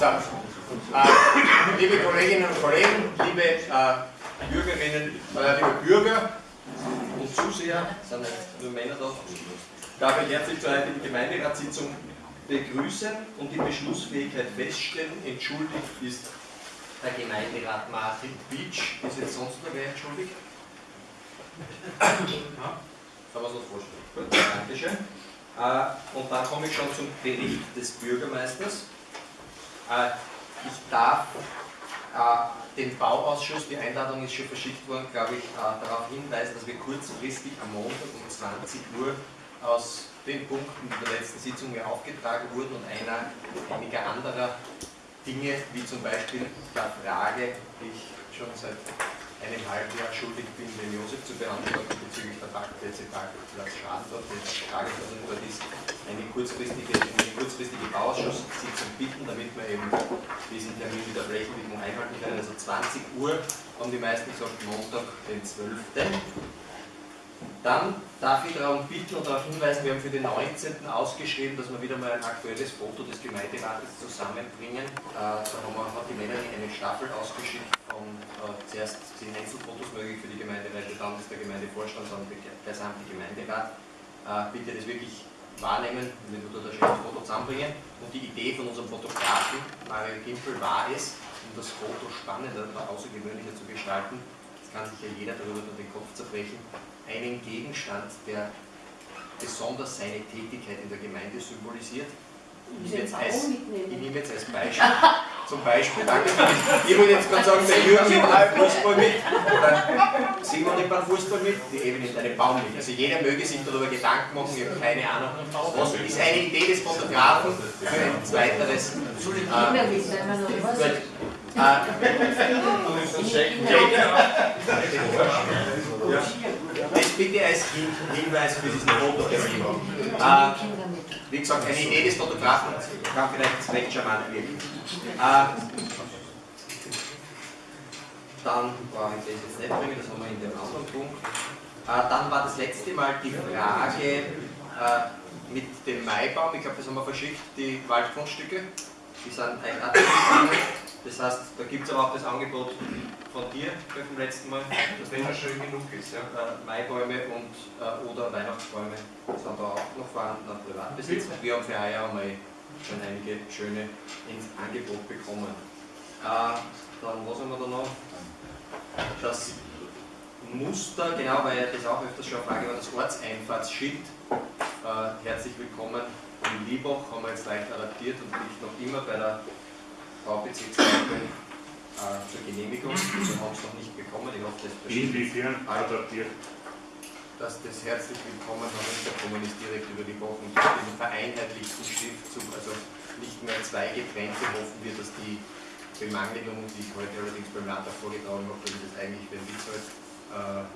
So, äh, liebe Kolleginnen und Kollegen, liebe äh, Bürgerinnen, äh, liebe Bürger und Zuseher, sind nur Männer da, darf ich herzlich zur heutigen Gemeinderatssitzung begrüßen und die Beschlussfähigkeit feststellen. Entschuldigt ist der Gemeinderat Martin Beach. Ist jetzt sonst noch wer entschuldigt? Kann man sich vorstellen. Gut, Dankeschön. Äh, und dann komme ich schon zum Bericht des Bürgermeisters. Äh, ich darf äh, den Bauausschuss, die Einladung ist schon verschickt worden, glaube ich, darauf hinweisen, dass wir kurzfristig am Montag um 20 Uhr aus den Punkten der letzten Sitzung mir aufgetragen wurden und einer einiger anderer Dinge, wie zum Beispiel der Frage, die ich schon seit einem halben Jahr schuldig bin, den Josef zu beantworten bezüglich der Parkplätze Parkplatz. Die Frage dort ist, eine kurzfristige, eine kurzfristige Bauausschusssitzung bitten, damit wir eben diesen Termin mit der Flächenwidmung einhalten können. Also 20 Uhr haben die meisten gesagt, Montag, den 12. Dann darf ich darum bitten und darauf hinweisen, wir haben für den 19. ausgeschrieben, dass wir wieder mal ein aktuelles Foto des Gemeinderates zusammenbringen. Äh, da haben wir, hat die Melanie eine Staffel ausgeschickt von äh, zuerst zehn Einzelfotos möglich für die Gemeinderäte, dann ist der Gemeindevorstand, dann der gesamte Gemeinderat. Äh, bitte das wirklich wahrnehmen, wenn wir dort ein schönes Foto zusammenbringen. Und die Idee von unserem Fotografen, Mario Gimpel, war es, um das Foto spannender und außergewöhnlicher zu gestalten, das kann sich ja jeder darüber den Kopf zerbrechen, einen Gegenstand, der besonders seine Tätigkeit in der Gemeinde symbolisiert. Ich nehme, jetzt als, ich nehme jetzt als Beispiel, zum Beispiel, danke, ich wollte jetzt gerade sagen, der Jürgen nimmt beim Fußball mit, oder Simon nimmt beim Fußball mit, die eben nimmt einen Baum mit. Also jeder möge sich darüber Gedanken machen, ich habe keine Ahnung. Was ist eine Idee des Fotografen für ein zweiteres? Äh, äh, das bitte als Hinweis für diesen Fototermin. Äh, wie gesagt, eine Idee des Fotografen kann vielleicht recht charmant wirken. Äh, dann brauche ich das jetzt nicht bringen, das haben wir in dem anderen Punkt. Äh, dann war das letzte Mal die Frage äh, mit dem Maibaum, ich glaube, das haben wir verschickt, die Waldgrundstücke. Die sind auch das heißt, da gibt es aber auch das Angebot von dir beim letzten Mal, dass wenn er schön genug ist, ja? äh, Maibäume und, äh, oder Weihnachtsbäume sind da auch vorhanden am Privatbesitz. Wir haben für heuer einmal schon einige schöne ins Angebot bekommen. Äh, dann, was haben wir da noch? Das Muster, genau, weil das auch öfters schon eine Frage war, das Ortseinfahrtsschild. Äh, herzlich willkommen in Liebach, haben wir jetzt leicht adaptiert und liegt noch immer bei der Baubezirksleitung äh, zur Genehmigung. Wir haben es noch nicht bekommen. Ich hoffe, das Inwiefern adaptiert? Dass das herzlich willkommen herunterkommen ist direkt über die Wochen durch den vereinheitlichten Schriftzug, also nicht mehr zwei getrennte, hoffen wir, dass die Bemangelung, die ich heute allerdings beim Landtag vorgetragen habe, dass das eigentlich ein Witz halt, äh,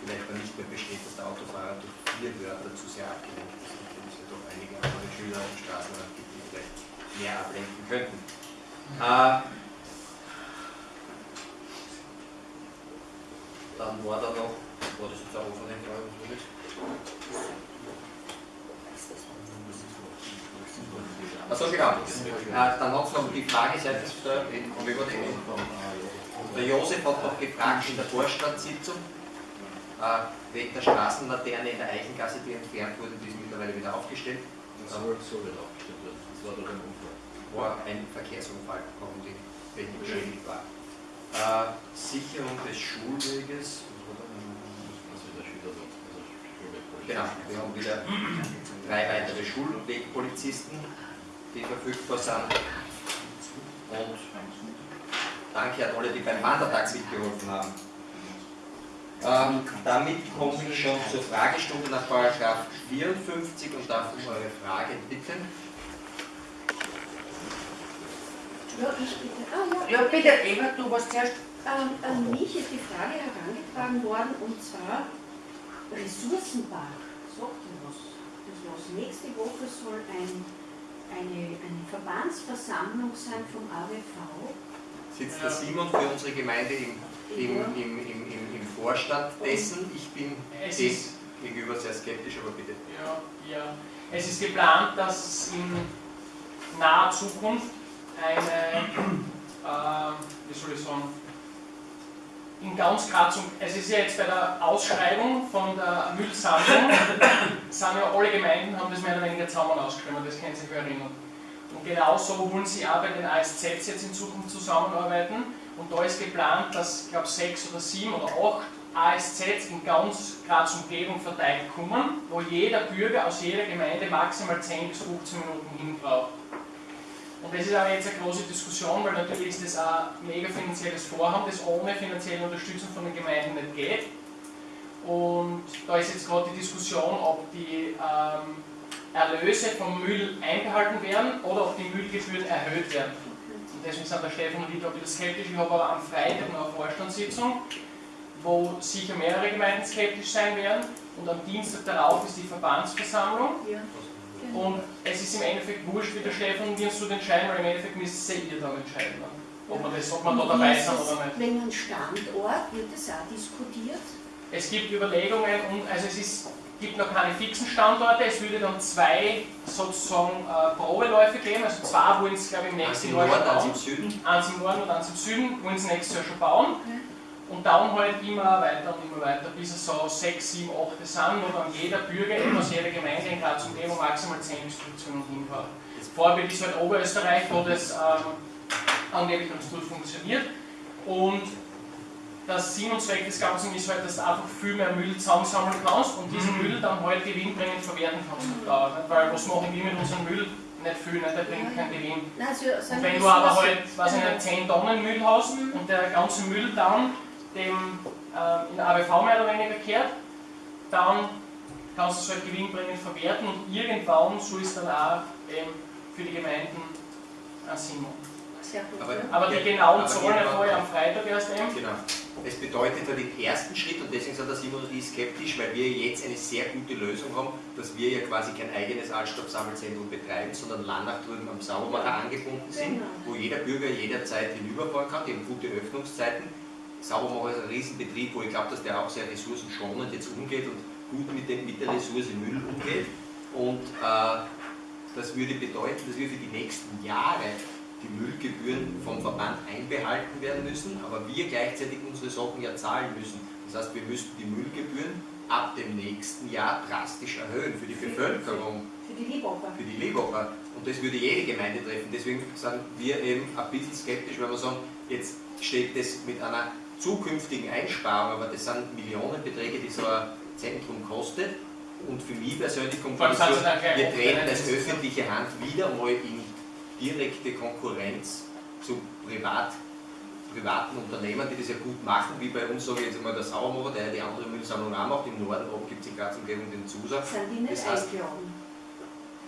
vielleicht dann nicht mehr besteht, dass der Autofahrer durch vier Wörter zu sehr abgelenkt ist. Ich kenne ja doch einige andere Schüler im Straßenrand gibt, die vielleicht mehr ablenken könnten. Äh, dann war da noch, war das jetzt auch offene Frage, was war das? Achso, genau. Äh, dann hat es noch die Frage seitens der, der Josef hat noch gefragt in der Vorstandssitzung, äh, wegen der Straßenlaterne in der Eichengasse, die entfernt wurde, die ist mittlerweile wieder aufgestellt. Das soll, soll wieder aufgestellt werden, das war doch ein Unfall war ein Verkehrsunfall, warum die Technik beschädigt war. Äh, Sicherung des Schulweges. Genau, wir haben wieder drei weitere Schulwegpolizisten, die verfügbar sind. Und danke an alle, die beim Wandertag mitgeholfen haben. Ähm, damit komme ich schon zur Fragestunde nach 54 und darf um eure Fragen bitten. Ja, ich bitte. Ah, ja. ja, bitte, Eva, du warst zuerst. Ähm, an mich ist die Frage herangetragen worden, und zwar Ressourcenpark. Sagt ihr was? Das was. Nächste Woche soll ein, eine, eine Verbandsversammlung sein vom AWV. Sitzt der Simon für unsere Gemeinde im, im, im, im, im, im Vorstand dessen? Ich bin es ist gegenüber sehr skeptisch, aber bitte. Ja, ja. Es ist geplant, dass im naher Zukunft eine, äh, wie soll ich sagen, in ganz Graz, es ist ja jetzt bei der Ausschreibung von der Müllsammlung, sind ja alle Gemeinden, haben das mehr oder weniger zusammen ausgeschrieben, das können Sie sich erinnern. Und genauso wollen sie auch bei den ASZs jetzt in Zukunft zusammenarbeiten. Und da ist geplant, dass, ich glaube, sechs oder sieben oder acht ASZs in ganz Graz Umgebung verteilt kommen, wo jeder Bürger aus jeder Gemeinde maximal 10 bis 15 Minuten hin braucht. Und das ist aber jetzt eine große Diskussion, weil natürlich ist das ein mega finanzielles Vorhaben, das ohne finanzielle Unterstützung von den Gemeinden nicht geht. Und da ist jetzt gerade die Diskussion, ob die ähm, Erlöse vom Müll einbehalten werden oder ob die Müllgebühren erhöht werden. Und deswegen sind der Stefan und ich da ein bisschen skeptisch. Ich habe aber am Freitag noch eine Vorstandssitzung, wo sicher mehrere Gemeinden skeptisch sein werden. Und am Dienstag darauf ist die Verbandsversammlung. Ja. Und es ist im Endeffekt wurscht, wie der Stefan und wir uns so entscheiden, weil im Endeffekt müsst ihr dann entscheiden, ne? ob, man das, ob man da dabei ist sind es oder nicht. Wegen einem Standort wird das auch diskutiert. Es gibt Überlegungen und also es ist, gibt noch keine fixen Standorte, es würde dann zwei sozusagen äh, Probeläufe geben, also zwei wollen es glaube ich im nächsten Jahr schon eins bauen. im Süden. Eins im Norden und eins im Süden wollen sie nächstes Jahr schon bauen. Und dann halt immer weiter und immer weiter, bis es so 6, 7, 8 sind, wo dann jeder Bürger eben aus jeder Gemeinde in Graz Umgebung maximal 10 bis 15 Minuten hinfährt. Das Vorbild ist halt Oberösterreich, wo das ähm, angeblich ganz gut funktioniert. Und der Sinn und Zweck des Ganzen ist halt, dass du einfach viel mehr Müll zusammensammeln kannst und diesen Müll dann halt gewinnbringend verwerten kannst auf Dauer. Weil was machen wir mit unserem Müll? Nicht viel, nicht? der bringt keinen Gewinn. Nein, also, Und wir wenn das du aber halt, weiß ich nicht, 10 Tonnen Müll hast Mhm. und der ganze Müll dann dem äh, in ABV mehr oder weniger kehrt, dann kannst du es halt gewinnbringend verwerten und irgendwann soll es dann auch eben für die Gemeinden einen Sinn machen. Aber-. Aber die Ja, genauen Zahlen ich am Freitag erst eben. Genau. Es bedeutet ja den ersten Schritt, und deswegen sind der Simon und ich skeptisch, weil wir jetzt eine sehr gute Lösung haben, dass wir ja quasi kein eigenes Altstoffsammelzentrum betreiben, sondern Landach drüben am Saubermacher angebunden sind, Genau. wo jeder Bürger jederzeit hinüberfahren kann, die haben gute Öffnungszeiten. Saubermacher ist ein Riesenbetrieb, wo ich glaube, dass der auch sehr ressourcenschonend jetzt umgeht und gut mit, dem, mit der Ressource Müll umgeht. Und äh, das würde bedeuten, dass wir für die nächsten Jahre die Müllgebühren vom Verband einbehalten werden müssen, aber wir gleichzeitig unsere Sachen ja zahlen müssen. Das heißt, wir müssten die Müllgebühren ab dem nächsten Jahr drastisch erhöhen für die Bevölkerung, Für die Liebhaber. für die Leberber. Und das würde jede Gemeinde treffen. Deswegen sind wir eben ein bisschen skeptisch, weil wir sagen, jetzt steht das mit einer zukünftigen Einsparung, aber das sind Millionenbeträge, die so ein Zentrum kostet. Und für mich persönlich kommt das so, wir treten als öffentliche Hand wieder mal in direkte Konkurrenz zu privat, privaten Unternehmen, die das ja gut machen, wie bei uns, sage ich jetzt einmal, der Sauermacher, der ja die andere Müllsammlung auch macht. Im Norden oben gibt es in Graz Umgebung den Zusa. Sind die nicht Das heißt, eingeladen?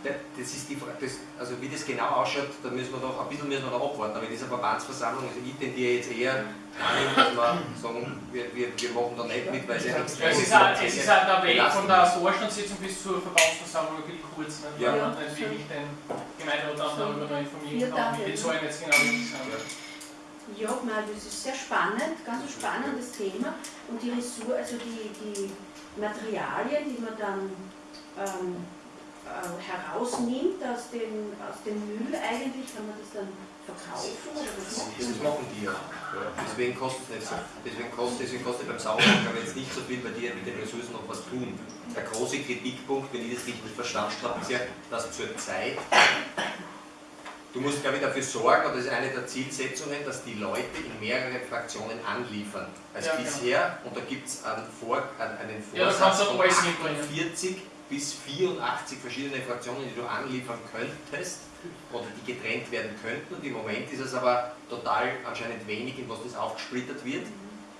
Da- Das ist die Frage, das, also wie das genau ausschaut, da müssen wir noch, ein bisschen müssen wir noch abwarten. Aber in dieser Verbandsversammlung, also ich tendiere jetzt eher dahin, dass wir sagen, wir, wir, wir machen da nicht mit, weil es ja es ist halt, es ist halt der Weg von der Vorstandssitzung bis zur Verbandsversammlung wirklich kurz, ne? Ja. man nicht wirklich den Gemeinderat dann darüber noch informieren kann, wie die Zahlen jetzt genau richtig sind. Ja, das ist sehr spannend, ganz ein spannendes Thema. Und die Ressourcen, also die, die Materialien, die man dann ähm, äh, herausnimmt aus dem, aus dem Müll eigentlich, kann man das dann verkaufen oder was Das machen die ja. Deswegen kostet es. Deswegen kostet, deswegen kostet beim Sauermacher jetzt nicht so viel, weil die ja mit den Ressourcen noch was tun. Der große Kritikpunkt, wenn ich das richtig verstanden habe, ist ja, dass zur Zeit Du musst, glaube ich, dafür sorgen, und das ist eine der Zielsetzungen, dass die Leute in mehrere Fraktionen anliefern als Ja, genau. bisher. Und da gibt es einen, Vor einen Ja, Vorsatz du von alles mitbringen. 48 bis 84 verschiedene Fraktionen, die du anliefern könntest oder die getrennt werden könnten. Und im Moment ist es aber total anscheinend wenig, in was das aufgesplittert wird,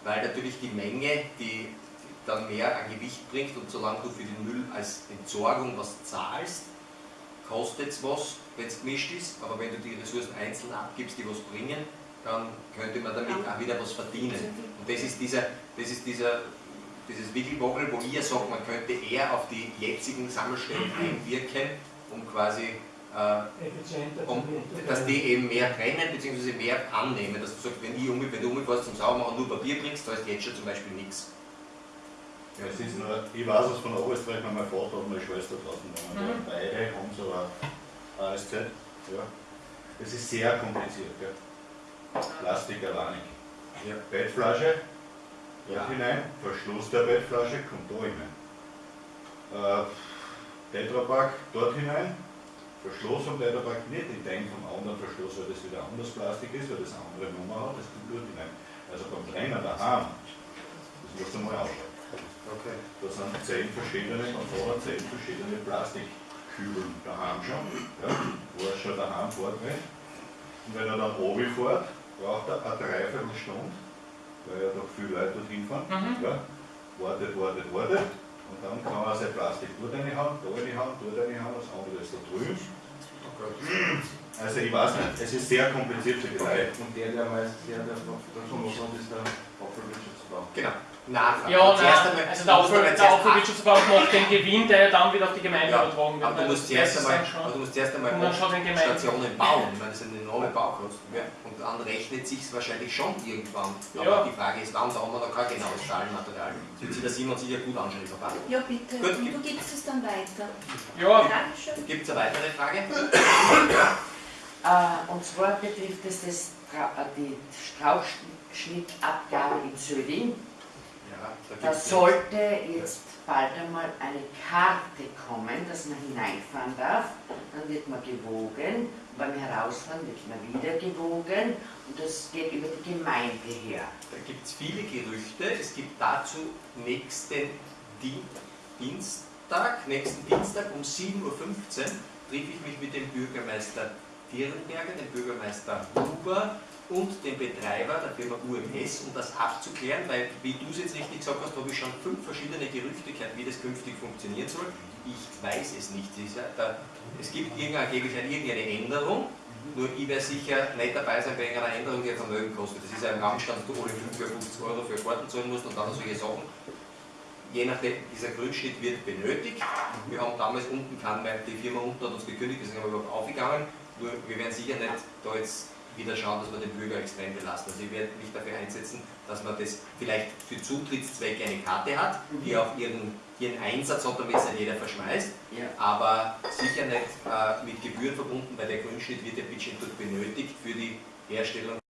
weil natürlich die Menge, die dann mehr an Gewicht bringt und solange du für den Müll als Entsorgung was zahlst, kostet es was, wenn es gemischt ist, aber wenn du die Ressourcen einzeln abgibst, die was bringen, dann könnte man damit auch wieder was verdienen. Und das ist dieser, das ist dieser, dieses Wickelwobbel, wo ich ja sage, man könnte eher auf die jetzigen Sammelstellen einwirken, um quasi, äh, effizienter um, dass die eben mehr trennen bzw. mehr annehmen. Dass du sagst, wenn, ich um, wenn du umfährst zum Saubermachen nur Papier bringst, da ist jetzt schon zum Beispiel nichts. Ja, es ist nur, ich weiß es von Oberösterreich, weil mein Vater und meine Schwester draußen waren. Mhm. Beide haben so ein ASZ Ja. Das ist sehr kompliziert. Gell? Plastik alleinig. Ja. Bettflasche, dort hinein, Verschluss der Bettflasche kommt da hinein. Äh, Tetrapack dort hinein, Verschluss vom Tetrapack nicht in den vom anderen Verschluss, weil das wieder anderes Plastik ist, weil das eine andere Nummer hat, das kommt dort hinein. Also beim Trennen daheim, das musst du mal anschauen. Okay. Da sind zehn verschiedene, und vorne zehn verschiedene Plastikkübeln daheim schon, ja, wo er schon daheim vortrennt. Und wenn er dann oben fährt, braucht er eine Dreiviertelstunde, weil ja doch viele Leute dorthin fahren. Mhm. Ja, wartet, wartet, wartet. Und dann kann er sein Plastik dort reinhauen, da reinhauen, dort reinhauen, das andere ist da drüben. Also ich weiß nicht, es ist sehr kompliziert für die Leute. Und der, der meist, der, der davon muss ist der Abfallwirtschaftsbau. Genau. Nachfrage. Ja, Zuerst nein, einmal- also der Aufwandwirtschaftsverband macht den Gewinn, der ja dann wieder auf die Gemeinde Ja, übertragen wird. aber du weil musst zuerst einmal, du musst zuerst einmal Und. Stationen bauen. Ich meine, das sind enorme Baukosten. Ja. Und dann rechnet sich wahrscheinlich schon irgendwann. Aber Ja. die Frage ist, wann, da haben wir noch kein genaues Zahlenmaterial. Das wird sich der Simon sicher gut anschauen. Ja, bitte. Gut. Und du gibst es dann weiter. Ja, Dankeschön. Gibt es eine weitere Frage? Äh, und zwar betrifft es das, äh, die Strauchschnittabgabe in Söding. Da sollte jetzt bald einmal eine Karte kommen, dass man hineinfahren darf. Dann wird man gewogen. Beim Herausfahren wird man wieder gewogen. Und das geht über die Gemeinde her. Da gibt es viele Gerüchte. Es gibt dazu nächsten Di Dienstag, nächsten Dienstag um 7.15 Uhr treffe ich mich mit dem Bürgermeister Dierenberger, dem Bürgermeister Huber und dem Betreiber der Firma UMS, um das abzuklären, weil, wie du es jetzt richtig gesagt hast, habe ich schon fünf verschiedene Gerüchte gehört, wie das künftig funktionieren soll. Ich weiß es nicht. Es gibt irgendeine, Änderung, nur ich werde sicher nicht dabei sein bei irgendeiner Änderung, die ein Vermögen kostet. Das ist ja ein Randstand, dass du alle 50 Euro für Karten zahlen musst und dann solche Sachen. Je nachdem, dieser Grundschnitt wird benötigt. Wir haben damals unten mehr, die Firma unten hat uns gekündigt, deswegen haben wir überhaupt aufgegangen. Nur wir werden sicher nicht da jetzt wieder schauen, dass wir den Bürger extrem belasten. Also ich werde mich dafür einsetzen, dass man das vielleicht für Zutrittszwecke eine Karte hat, die auch ihren, ihren Einsatz hat, damit es nicht jeder verschmeißt Ja. aber sicher nicht äh, mit Gebühren verbunden, weil der Grundschnitt wird ja dort benötigt für die Herstellung